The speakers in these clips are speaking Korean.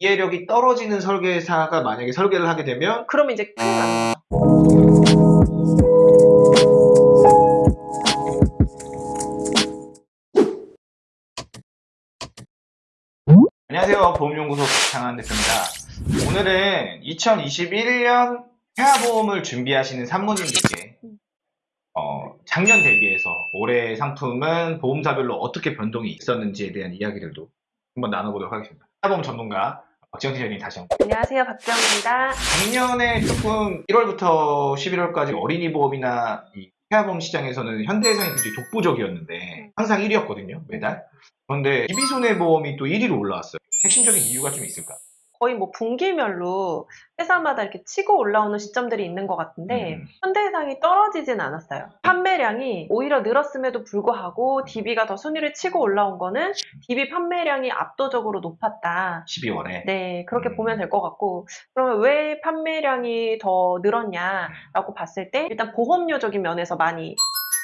이해력이 떨어지는 설계사가 만약에 설계를 하게 되면 그러면 이제 큰일 거죠. 안녕하세요. 보험연구소 박창환 대표입니다. 오늘은 2021년 태아보험을 준비하시는 산모님들께 어, 작년 대비해서 올해 상품은 보험사별로 어떻게 변동이 있었는지에 대한 이야기들도 한번 나눠보도록 하겠습니다. 태아보험 전문가 박지영 팀장님 다시 한번. 안녕하세요. 박정입니다. 작년에 조금 1월부터 11월까지 어린이 보험이나 이 태아보험 시장에서는 현대해상이 굉장히 독보적이었는데 항상 1위였거든요 매달 그런데 DB손해보험이 또 1위로 올라왔어요 핵심적인 이유가 좀 있을까? 거의 뭐 분기별로 회사마다 이렇게 치고 올라오는 시점들이 있는 것 같은데 음. 현대해상이 떨어지진 않았어요. 판매량이 오히려 늘었음에도 불구하고 DB가 더 순위를 치고 올라온 거는 DB 판매량이 압도적으로 높았다. 12월에 네, 그렇게 음. 보면 될 것 같고, 그러면 왜 판매량이 더 늘었냐라고 봤을 때, 일단 보험료적인 면에서 많이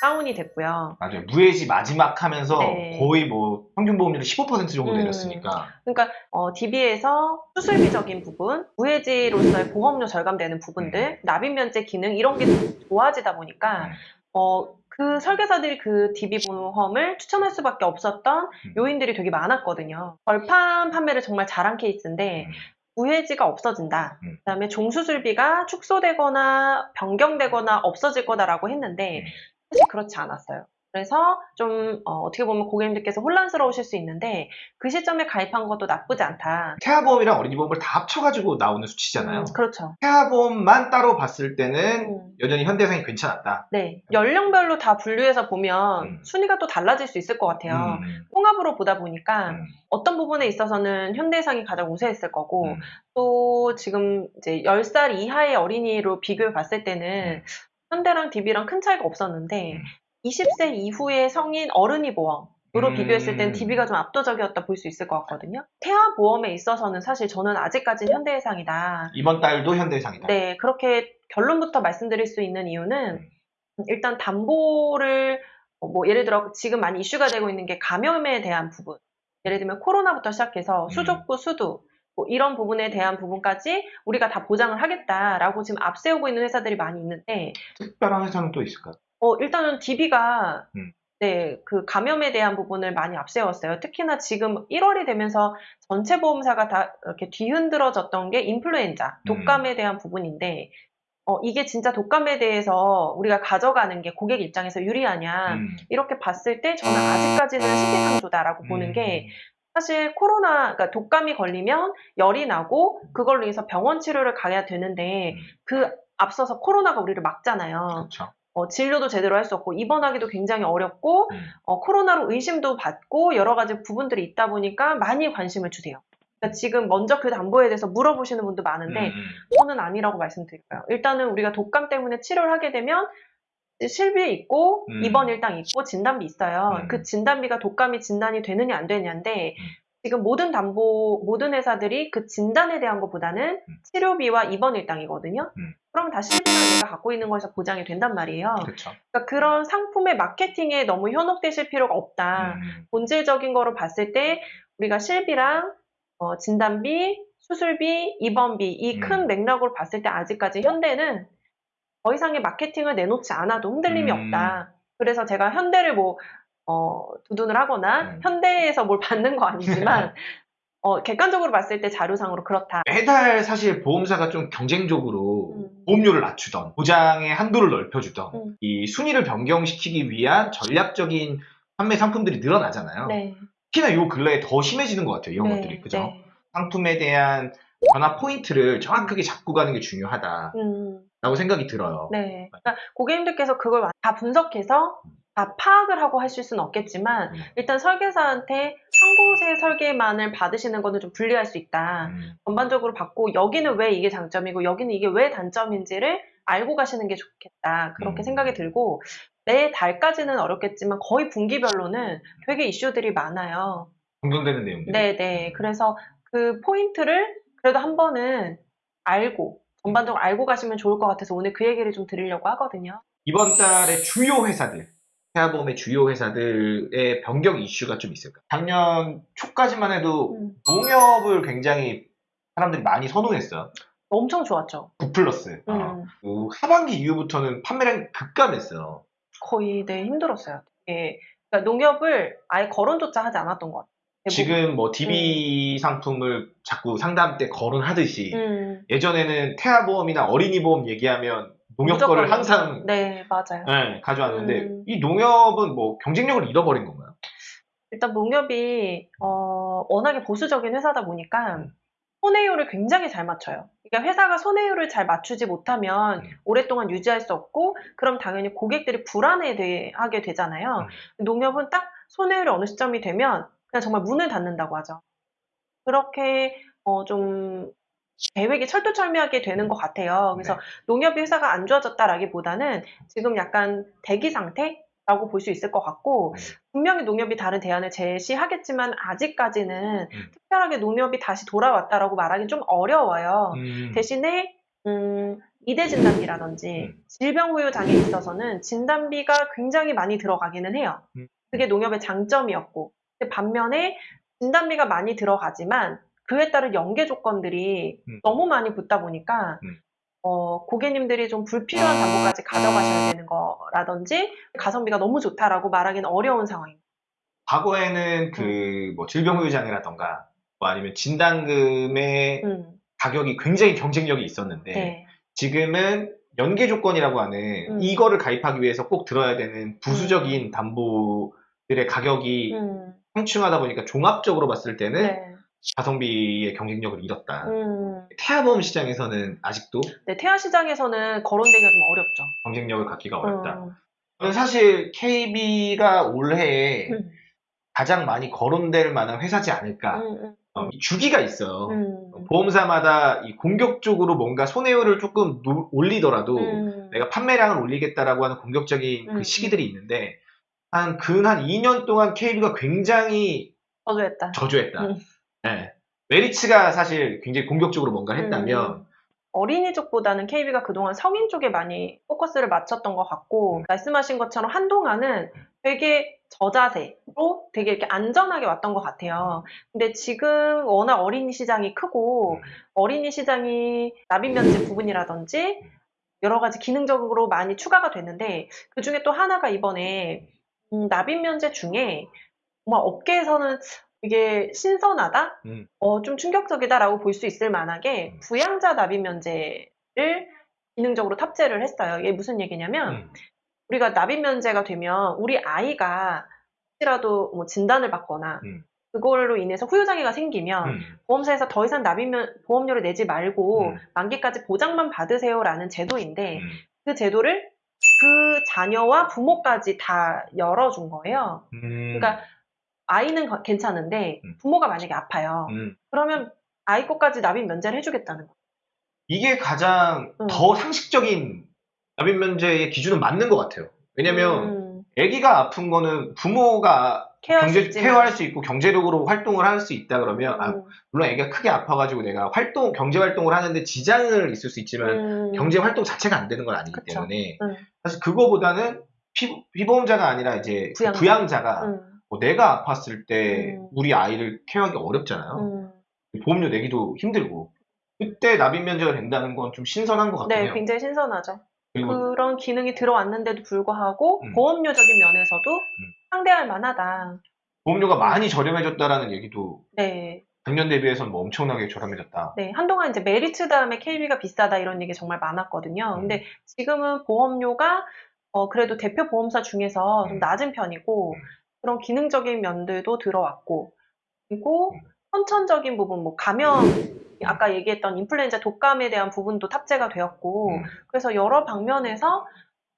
다운이 됐고요. 맞아요 무해지 마지막 하면서 네. 거의 뭐 평균 보험료를 15% 정도 음. 내렸으니까 그러니까 어, DB에서 수술비적인 부분, 무해지로서의 보험료 절감되는 부분들, 납입 면제 기능 이런 게 좋아지다 보니까 음. 어, 그 설계사들이 그 DB 보험을 추천할 수밖에 없었던 음. 요인들이 되게 많았거든요. 벌판 판매를 정말 잘한 케이스인데 음. 무해지가 없어진다. 음. 그다음에 종수술비가 축소되거나 변경되거나 없어질 거다라고 했는데 음. 사실 그렇지 않았어요. 그래서 좀 어, 떻게 보면 고객님들께서 혼란스러우실 수 있는데 그 시점에 가입한 것도 나쁘지 않다. 태아보험이랑 어린이보험을 다 합쳐가지고 나오는 수치잖아요 음, 그렇죠. 태아보험만 따로 봤을 때는 음. 여전히 현대해상이 괜찮았다 네. 연령별로 다 분류해서 보면 음. 순위가 또 달라질 수 있을 것 같아요. 음. 통합으로 보다 보니까 음. 어떤 부분에 있어서는 현대해상이 가장 우세했을 거고 음. 또 지금 이제 10살 이하의 어린이로 비교해 봤을 때는 현대랑 DB랑 큰 차이가 없었는데 음. 20세 이후의 성인 어른이 보험 으로 음. 비교했을 땐 DB가 좀 압도적이었다 볼 수 있을 것 같거든요. 태아 보험에 있어서는 사실 저는 아직까지 현대해상이다. 이번 달도 현대해상이다 네, 그렇게 결론부터 말씀드릴 수 있는 이유는 음. 일단 담보를 어, 뭐 예를 들어 지금 많이 이슈가 되고 있는 게 감염에 대한 부분. 예를 들면 코로나부터 시작해서 음. 수족구, 수두 뭐 이런 부분에 대한 부분까지 우리가 다 보장을 하겠다라고 지금 앞세우고 있는 회사들이 많이 있는데 특별한 회사는 또 있을까? 어, 일단은 DB가 음. 네, 그 감염에 대한 부분을 많이 앞세웠어요. 특히나 지금 1월이 되면서 전체 보험사가 다 이렇게 뒤흔들어졌던 게 인플루엔자, 음. 독감에 대한 부분인데, 어, 이게 진짜 독감에 대해서 우리가 가져가는 게 고객 입장에서 유리하냐, 음. 이렇게 봤을 때 저는 아직까지는 시기상조다라고 보는 게, 사실 코로나, 그러니까 독감이 걸리면 열이 나고, 그걸로 인해서 병원 치료를 가야 되는데, 음. 그 앞서서 코로나가 우리를 막잖아요. 그렇죠. 어, 진료도 제대로 할 수 없고 입원하기도 굉장히 어렵고 음. 어, 코로나로 의심도 받고 여러 가지 부분들이 있다 보니까 많이 관심을 주세요. 그러니까 지금 먼저 그 담보에 대해서 물어보시는 분도 많은데 음, 저는 아니라고 말씀드릴까요? 일단은 우리가 독감 때문에 치료를 하게 되면 실비 있고 음. 입원 일당 있고 진단비 있어요. 음. 그 진단비가 독감이 진단이 되느냐 안 되느냐인데 음. 지금 모든 담보 모든 회사들이 그 진단에 대한 것보다는 음. 치료비와 입원 일당이거든요. 음. 그럼 다 실비가 내가 갖고 있는 거에서 보장이 된단 말이에요. 그렇죠. 그러니까 그런 상품의 마케팅에 너무 현혹되실 필요가 없다. 음. 본질적인 거로 봤을 때 우리가 실비랑 어, 진단비, 수술비, 입원비 이큰 음. 맥락으로 봤을 때 아직까지 현대는 더 이상의 마케팅을 내놓지 않아도 흔들림이 음. 없다. 그래서 제가 현대를 뭐 어, 두둔을 하거나 음. 현대에서 뭘 받는 거 아니지만 어, 객관적으로 봤을 때 자료상으로 그렇다. 매달 사실 보험사가 좀 경쟁적으로 음. 보험료를 낮추던 보장의 한도를 넓혀주던 음. 이 순위를 변경시키기 위한 전략적인 판매 상품들이 늘어나잖아요. 네. 특히나 요 근래에 더 심해지는 것 같아요. 이런 네, 것들이 그죠? 네. 상품에 대한 변화 포인트를 정확하게 잡고 가는 게 중요하다 라고 음. 생각이 들어요. 네. 그러니까 고객님들께서 그걸 다 분석해서 다 파악을 하고 하실 수는 없겠지만 음. 일단 설계사한테 한 곳의 설계만을 받으시는 거는 좀 불리할 수 있다. 음. 전반적으로 받고 여기는 왜 이게 장점이고 여기는 이게 왜 단점인지를 알고 가시는 게 좋겠다. 그렇게 음. 생각이 들고 매 달까지는 어렵겠지만 거의 분기별로는 되게 이슈들이 많아요. 공존되는 내용들. 네네. 그래서 그 포인트를 그래도 한 번은 알고 전반적으로 알고 가시면 좋을 것 같아서 오늘 그 얘기를 좀 드리려고 하거든요. 이번 달에 주요 회사들, 태아보험의 주요 회사들의 변경 이슈가 좀 있을까? 작년 초까지만 해도 음. 농협을 굉장히 사람들이 많이 선호했어요. 엄청 좋았죠. 9 플러스. 어. 음, 그 하반기 이후부터는 판매량이 급감했어요. 거의 네 힘들었어요. 예. 그러니까 농협을 아예 거론조차 하지 않았던 것 같아요. 지금 뭐 DB 상품을 자꾸 상담 때 거론하듯이 음, 예전에는 태아보험이나 어린이보험 얘기하면 농협 거를 항상 네 맞아요. 네, 가져왔는데 음. 이 농협은 뭐 경쟁력을 잃어버린 건가요? 일단 농협이 어, 워낙에 보수적인 회사다 보니까 음. 손해율을 굉장히 잘 맞춰요. 그러니까 회사가 손해율을 잘 맞추지 못하면 음. 오랫동안 유지할 수 없고 그럼 당연히 고객들이 불안해하게 되잖아요. 음. 농협은 딱 손해율이 어느 시점이 되면 그냥 정말 문을 닫는다고 하죠. 그렇게 어, 좀 계획이 철두철미하게 되는 것 같아요. 그래서 네. 농협이 회사가 안 좋아졌다라기보다는 지금 약간 대기 상태 라고 볼 수 있을 것 같고 음. 분명히 농협이 다른 대안을 제시하겠지만 아직까지는 음. 특별하게 농협이 다시 돌아왔다라고 말하기 좀 어려워요. 음. 대신에 음, 이대 진단비라든지 음. 질병 후유 장애에 있어서는 진단비가 굉장히 많이 들어가기는 해요. 음. 그게 농협의 장점이었고 반면에 진단비가 많이 들어가지만 그에 따른 연계 조건들이 음. 너무 많이 붙다 보니까 음. 어, 고객님들이 좀 불필요한 담보까지 가져가셔야 되는 거라든지 가성비가 너무 좋다라고 말하기는 어려운 상황입니다. 과거에는 그 뭐 질병 후유 장애라던가 뭐 아니면 진단금의 음, 가격이 굉장히 경쟁력이 있었는데 네. 지금은 연계 조건이라고 하는 음. 이거를 가입하기 위해서 꼭 들어야 되는 부수적인 담보들의 가격이 음, 상충하다 보니까 종합적으로 봤을 때는 네. 가성비의 경쟁력을 잃었다. 음, 태아보험 시장에서는 아직도 네, 태아 시장에서는 거론되기가 좀 어렵죠. 경쟁력을 갖기가 어렵다. 음, 사실 KB가 올해 음, 가장 많이 거론될 만한 회사지 않을까. 음, 어, 이 주기가 있어요. 음, 보험사마다 이 공격적으로 뭔가 손해율을 조금 누- 올리더라도 음, 내가 판매량을 올리겠다라고 하는 공격적인 음, 그 시기들이 있는데 한근한 2년 동안 KB가 굉장히 저조했다. 저조했다. 음. 네. 메리츠가 사실 굉장히 공격적으로 뭔가 했다면 음. 어린이 쪽보다는 KB가 그동안 성인 쪽에 많이 포커스를 맞췄던 것 같고 음. 말씀하신 것처럼 한동안은 되게 저자세로 되게 이렇게 안전하게 왔던 것 같아요. 근데 지금 워낙 어린이 시장이 크고 음. 어린이 시장이 납입 면제 부분이라든지 여러 가지 기능적으로 많이 추가가 됐는데 그 중에 또 하나가 이번에 음, 납입 면제 중에 정말 업계에서는 이게 신선하다? 음. 어, 좀 충격적이다라고 볼 수 있을 만하게 음. 부양자 납입 면제를 기능적으로 탑재를 했어요. 이게 무슨 얘기냐면 음. 우리가 납입 면제가 되면 우리 아이가 혹시라도 뭐 진단을 받거나 음. 그걸로 인해서 후유장애가 생기면 음. 보험사에서 더 이상 납입 면 보험료를 내지 말고 음. 만기까지 보장만 받으세요라는 제도인데 음. 그 제도를 그 자녀와 부모까지 다 열어준 거예요. 음. 그러니까 아이는 거- 괜찮은데 음. 부모가 만약에 아파요. 음. 그러면 아이 것까지 납입 면제를 해주겠다는 거예요. 이게 가장 음. 더 상식적인 납입 면제의 기준은 맞는 것 같아요. 왜냐면 음, 아기가 아픈 거는 부모가 케어할 수 경제 있지만. 케어할 수 있고 경제력으로 활동을 할 수 있다 그러면 아, 음, 물론 아기가 크게 아파가지고 내가 활동 경제 활동을 하는데 지장을 있을 수 있지만 음, 경제 활동 자체가 안 되는 건 아니기 그쵸. 때문에 음. 사실 그거보다는 피, 피보험자가 아니라 이제 그 부양자. 부양자 가 음, 뭐 내가 아팠을 때 음. 우리 아이를 케어하기 어렵잖아요. 음. 보험료 내기도 힘들고 그때 납입 면제가 된다는 건 좀 신선한 것 같긴 네. 굉장히 신선하죠. 그런 기능이 들어왔는데도 불구하고 음. 보험료적인 면에서도 상대할 만하다. 보험료가 많이 저렴해졌다라는 얘기도 네, 작년 대비해서는 뭐 엄청나게 저렴해졌다. 네. 한동안 이제 메리츠 다음에 KB가 비싸다 이런 얘기 정말 많았거든요. 음. 근데 지금은 보험료가 어, 그래도 대표 보험사 중에서 좀 음. 낮은 편이고 음. 그런 기능적인 면들도 들어왔고 그리고 음. 선천적인 부분, 뭐 감염, 아까 얘기했던 인플루엔자 독감에 대한 부분도 탑재가 되었고 음. 그래서 여러 방면에서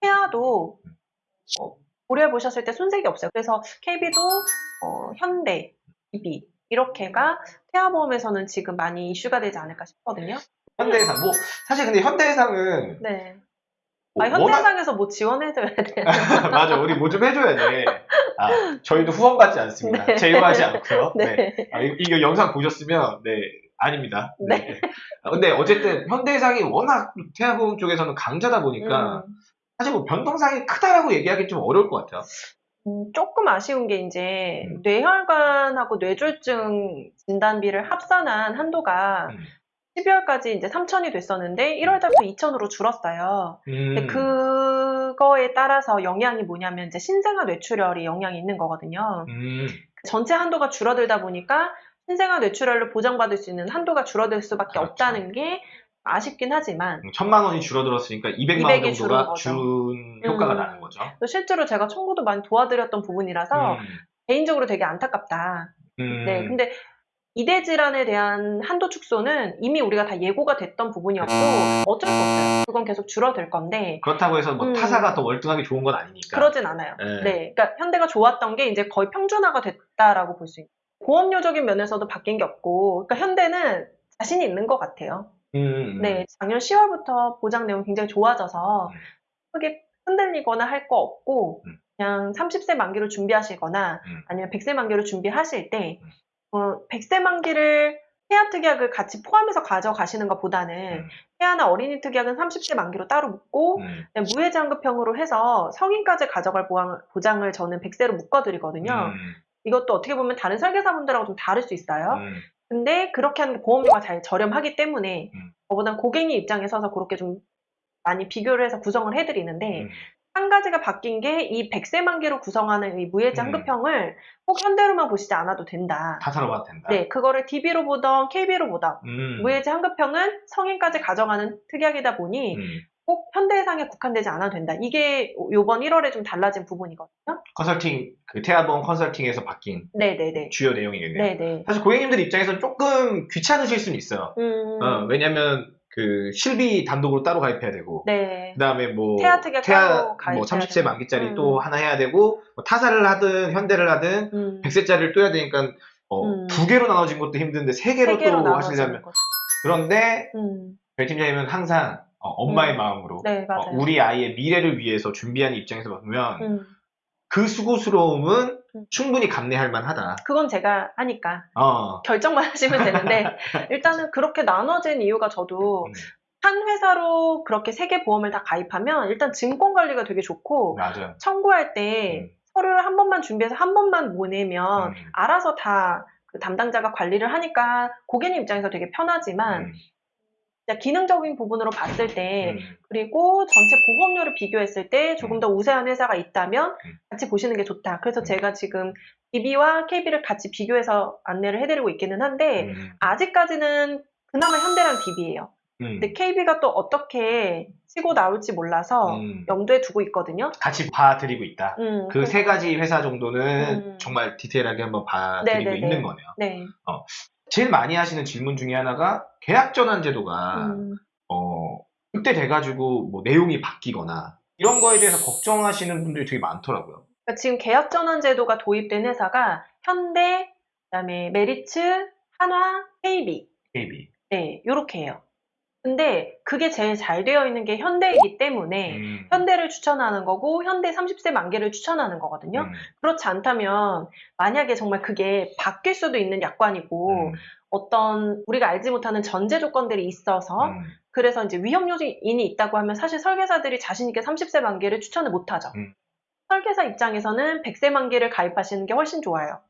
태아도 어, 고려해 보셨을 때 손색이 없어요. 그래서 KB도 어, 현대, EB 이렇게가 태아보험에서는 지금 많이 이슈가 되지 않을까 싶거든요. 현대해상 뭐 사실 근데 현대해상은 네. 뭐 아, 현대해상에서 뭐 지원해줘야. 워낙- 맞아 우리 뭐 좀 해줘야 돼. 아 저희도 후원 받지 않습니다. 네. 제휴하지 않고요. 네. 네. 아, 이- 이거 영상 보셨으면 네 아닙니다. 네. 아, 근데 어쨌든 현대해상이 워낙 태아보험 쪽에서는 강자다 보니까 음, 사실 뭐 변동상이 크다라고 얘기하기 좀 어려울 것 같아요. 음, 조금 아쉬운 게 이제 음. 뇌혈관하고 뇌졸중 진단비를 합산한 한도가 음. 12월까지 이제 3천이 됐었는데 1월 달부터 2천으로 줄었어요. 음. 그거에 따라서 영향이 뭐냐면 이제 신생아 뇌출혈이 영향이 있는 거거든요. 음. 전체 한도가 줄어들다 보니까 신생아 뇌출혈을 보장받을 수 있는 한도가 줄어들 수밖에 그렇죠. 없다는 게 아쉽긴 하지만 천만 원이 줄어들었으니까 200만 원 200이 정도가 준 효과가 음. 나는 거죠. 또 실제로 제가 청구도 많이 도와드렸던 부분이라서 음. 개인적으로 되게 안타깝다. 음. 네, 근데 이대 질환에 대한 한도 축소는 이미 우리가 다 예고가 됐던 부분이었고 어쩔 수 없어요. 그건 계속 줄어들 건데 그렇다고 해서 뭐 음. 타사가 더 월등하게 좋은 건 아니니까. 그러진 않아요. 네. 네, 그러니까 현대가 좋았던 게 이제 거의 평준화가 됐다라고 볼 수 있어요. 보험료적인 면에서도 바뀐 게 없고, 그러니까 현대는 자신이 있는 것 같아요. 음. 네, 작년 10월부터 보장 내용이 굉장히 좋아져서 음. 크게 흔들리거나 할 거 없고 음. 그냥 30세 만기로 준비하시거나 음. 아니면 100세 만기로 준비하실 때 음. 어, 100세 만기를 태아 특약을 같이 포함해서 가져가시는 것보다는 음. 태아나 어린이 특약은 30세 만기로 따로 묶고 음. 그냥 무해장급형으로 해서 성인까지 가져갈 보장, 보장을 저는 100세로 묶어드리거든요. 음. 이것도 어떻게 보면 다른 설계사분들하고 좀 다를 수 있어요. 음. 근데 그렇게 하는 게 보험료가 잘 저렴하기 때문에 음. 저보다 고객님 입장에 서서 그렇게 좀 많이 비교를 해서 구성을 해드리는데 음. 한 가지가 바뀐 게이 100세 만기로 구성하는 이 무해지 음. 한급형을 꼭 현대로만 보시지 않아도 된다. 타사로 봐도 된다. 네, 그거를 DB로 보던 KB로 보던 음. 무해지 한급형은 성인까지 가져가는 특약이다 보니 음. 꼭 현대해상에 국한되지 않아도 된다. 이게 요번 1월에 좀 달라진 부분이거든요. 컨설팅 그 태아보험 컨설팅에서 바뀐 네네네. 주요 내용이겠네요. 네네. 사실 고객님들 입장에서는 조금 귀찮으실 수는 있어요. 음, 어, 왜냐면 그 실비 단독으로 따로 가입해야 되고 네. 그다음에 뭐 태아 특약 가입해야 뭐 30세 되고. 만기짜리 음. 또 하나 해야 되고 뭐 타사를 하든 현대를 하든 음, 100세짜리를 또 해야 되니까 어, 음. 두 개로 나눠진 것도 힘든데 세 개로, 세 개로 또 하시려면 거죠. 그런데 음, 별 팀장님은 항상 어, 엄마의 음. 마음으로 네, 어. 우리 아이의 미래를 위해서 준비하는 입장에서 보면 음, 그 수고스러움은 음. 충분히 감내할 만하다. 그건 제가 하니까 어. 결정만 하시면 되는데 일단은 그렇게 나눠진 이유가 저도 음. 한 회사로 그렇게 세 개 보험을 다 가입하면 일단 증권 관리가 되게 좋고 맞아요. 청구할 때 음. 서류를 한 번만 준비해서 한 번만 보내면 음. 알아서 다 그 담당자가 관리를 하니까 고객님 입장에서 되게 편하지만 음. 기능적인 부분으로 봤을 때 음. 그리고 전체 보험료를 비교했을 때 조금 음. 더 우세한 회사가 있다면 음. 같이 보시는 게 좋다. 그래서 음. 제가 지금 DB와 KB를 같이 비교해서 안내를 해드리고 있기는 한데 음. 아직까지는 그나마 현대랑 DB예요. 음. 근데 KB가 또 어떻게 치고 나올지 몰라서 음. 염두에 두고 있거든요. 같이 봐드리고 있다. 음, 그세 가지 회사 정도는 음. 정말 디테일하게 한번 봐드리고 네네네. 있는 거네요. 네. 제일 많이 하시는 질문 중에 하나가 계약 전환 제도가 음, 어 그때 돼가지고 뭐 내용이 바뀌거나 이런 거에 대해서 걱정하시는 분들이 되게 많더라고요. 그러니까 지금 계약 전환 제도가 도입된 회사가 현대, 그다음에 메리츠, 한화, KB KB. 네, 요렇게 해요. 근데 그게 제일 잘 되어 있는 게 현대이기 때문에 음. 현대를 추천하는 거고 현대 30세 만기를 추천하는 거거든요. 음. 그렇지 않다면 만약에 정말 그게 바뀔 수도 있는 약관이고 음. 어떤 우리가 알지 못하는 전제 조건들이 있어서 음. 그래서 이제 위험 요인이 있다고 하면 사실 설계사들이 자신 있게 30세 만기를 추천을 못 하죠. 음. 설계사 입장에서는 100세 만기를 가입하시는 게 훨씬 좋아요.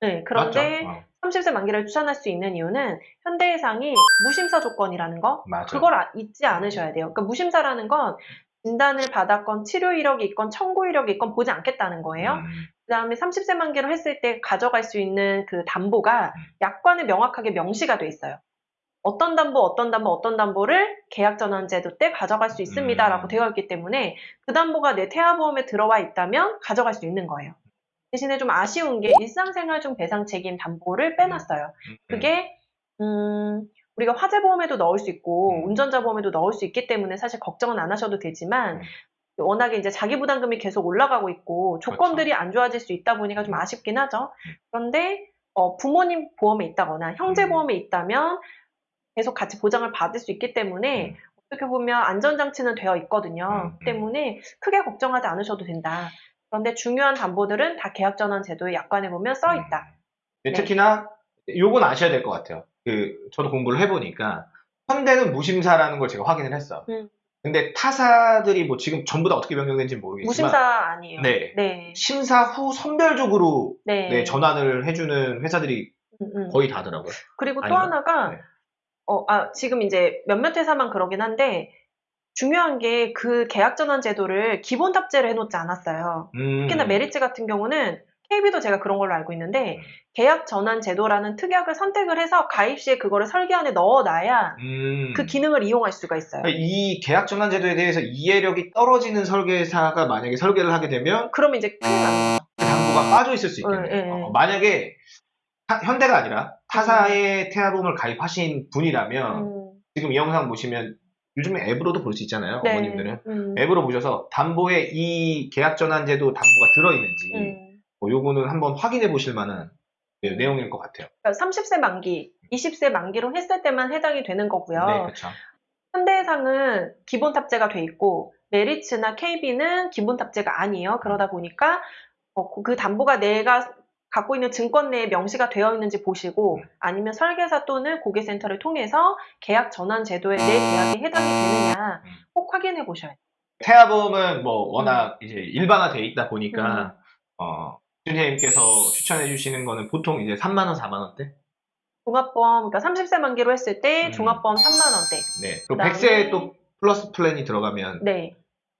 네, 그런데 맞죠? 어, 30세 만기를 추천할 수 있는 이유는 현대해상이 무심사 조건이라는 거 맞아. 그걸 아- 잊지 않으셔야 돼요. 그러니까 무심사라는 건 진단을 받았건 치료 이력이 있건 청구 이력이 있건 보지 않겠다는 거예요. 음. 그 다음에 30세 만기로 했을 때 가져갈 수 있는 그 담보가 음. 약관에 명확하게 명시가 돼 있어요. 어떤 담보, 어떤 담보, 어떤 담보를 계약 전환 제도 때 가져갈 수 있습니다라고 음. 되어 있기 때문에 그 담보가 내 태아보험에 들어와 있다면 가져갈 수 있는 거예요. 대신에 좀 아쉬운 게 일상생활 중 배상 책임 담보를 빼놨어요. 음. 그게 음, 우리가 화재 보험에도 넣을 수 있고 음. 운전자 보험에도 넣을 수 있기 때문에 사실 걱정은 안 하셔도 되지만 음. 워낙에 이제 자기 부담금이 계속 올라가고 있고 조건들이 안 좋아질 수 있다 보니까 좀 아쉽긴 하죠. 그런데 어, 부모님 보험에 있다거나 형제 음. 보험에 있다면 계속 같이 보장을 받을 수 있기 때문에 음. 어떻게 보면 안전장치는 되어 있거든요. 음, 음. 때문에 크게 걱정하지 않으셔도 된다. 그런데 중요한 담보들은 다 계약 전환 제도의 약관에 보면 써 있다. 네, 네. 특히나 요건 아셔야 될 것 같아요. 그 저도 공부를 해보니까 현대는 무심사라는 걸 제가 확인을 했어. 음. 근데 타사들이 뭐 지금 전부 다 어떻게 변경된지 모르겠지만 무심사 아니에요. 네. 네. 심사 후 선별적으로 네. 네, 전환을 해주는 회사들이 음, 음. 거의 다더라고요. 그리고 또 아닌가? 하나가 네. 어, 아, 지금 이제 몇몇 회사만 그러긴 한데, 중요한 게 그 계약 전환 제도를 기본 탑재를 해놓지 않았어요. 음. 특히나 메리츠 같은 경우는 KB도 제가 그런 걸로 알고 있는데, 음. 계약 전환 제도라는 특약을 선택을 해서 가입 시에 그거를 설계안에 넣어놔야 음. 그 기능을 이용할 수가 있어요. 이 계약 전환 제도에 대해서 이해력이 떨어지는 설계사가 만약에 설계를 하게 되면 그러면 이제 큰일 나는 거죠. 그 담보가 빠져 있을 수 있겠네요. 예, 예, 예. 어, 만약에 타- 현대가 아니라 타사의 태아보험을 가입하신 분이라면 음, 지금 이 영상 보시면 요즘에 앱으로도 볼 수 있잖아요. 네. 어머님들은 음, 앱으로 보셔서 담보에 이 계약 전환 제도 담보가 들어있는지 음. 뭐 요거는 한번 확인해 보실 만한 네, 내용일 것 같아요. 그러니까 30세 만기, 20세 만기로 했을 때만 해당이 되는 거고요. 네, 그렇죠. 현대해상은 기본 탑재가 돼 있고 메리츠나 KB는 기본 탑재가 아니에요. 그러다 보니까 어, 그 담보가 내가 갖고 있는 증권 내에 명시가 되어 있는지 보시고 아니면 설계사 또는 고객센터를 통해서 계약 전환 제도에 내 계약이 해당이 되느냐 꼭 확인해 보셔야 돼요. 태아보험은 뭐 워낙 이제 일반화돼 있다 보니까 음. 어, 선생님께서 추천해 주시는 거는 보통 이제 3만 원, 4만 원대? 종합보험, 그러니까 30세 만기로 했을 때 음. 종합보험 3만 원대. 네. 그리고 그다음에- 100세에 또 플러스 플랜이 들어가면 네.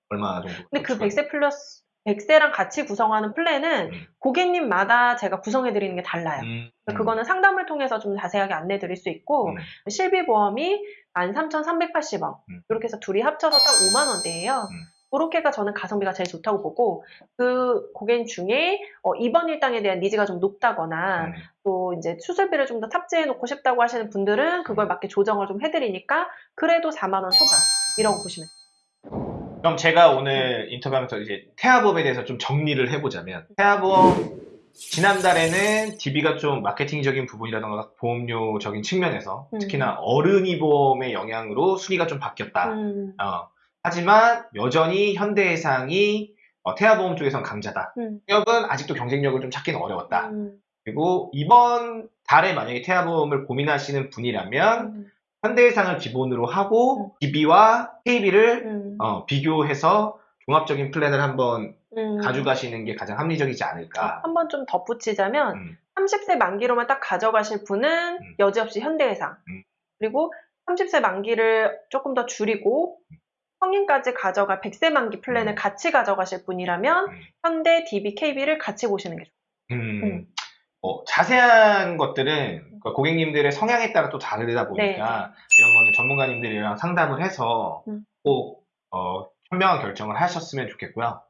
얼마 정도? 근데 그 추가요? 100세 플러스 100세랑 같이 구성하는 플랜은 음. 고객님마다 제가 구성해 드리는 게 달라요. 음, 그거는 상담을 통해서 좀 자세하게 안내 드릴 수 있고 음. 실비보험이 13,380원 음. 이렇게 해서 둘이 합쳐서 딱 5만 원대예요. 음. 그렇게가 저는 가성비가 제일 좋다고 보고 그 고객 중에 어, 입원 일당에 대한 니즈가 좀 높다거나 음. 또 이제 수술비를 좀 더 탑재해 놓고 싶다고 하시는 분들은 그걸 맞게 조정을 좀 해드리니까 그래도 4만 원 초반 이라고 보시면 돼요. 그럼 제가 오늘 인터뷰하면서 이제 태아보험에 대해서 좀 정리를 해보자면 태아보험 지난달에는 DB가 좀 마케팅적인 부분이라던가 보험료적인 측면에서 음. 특히나 어른이 보험의 영향으로 순위가 좀 바뀌었다. 음, 어, 하지만 여전히 현대해상이 어, 태아보험 쪽에선 강자다. 음, 기업은 아직도 경쟁력을 좀 찾기는 어려웠다. 음, 그리고 이번 달에 만약에 태아보험을 고민하시는 분이라면 음, 현대해상을 기본으로 하고 DB와 KB를 음, 어, 비교해서 종합적인 플랜을 한번 음. 가져가시는 게 가장 합리적이지 않을까. 한번 좀 덧붙이자면 음, 30세 만기로만 딱 가져가실 분은 음. 여지없이 현대해상 음. 그리고 30세 만기를 조금 더 줄이고 성인까지 가져갈 100세 만기 플랜을 음. 같이 가져가실 분이라면 음. 현대, DB, KB를 같이 보시는 게 좋아요. 음, 음. 어, 자세한 것들은 그 고객님들의 성향에 따라 또 다르다 보니까 네. 이런 거는 전문가님들이랑 상담을 해서 음. 꼭 어, 현명한 결정을 하셨으면 좋겠고요.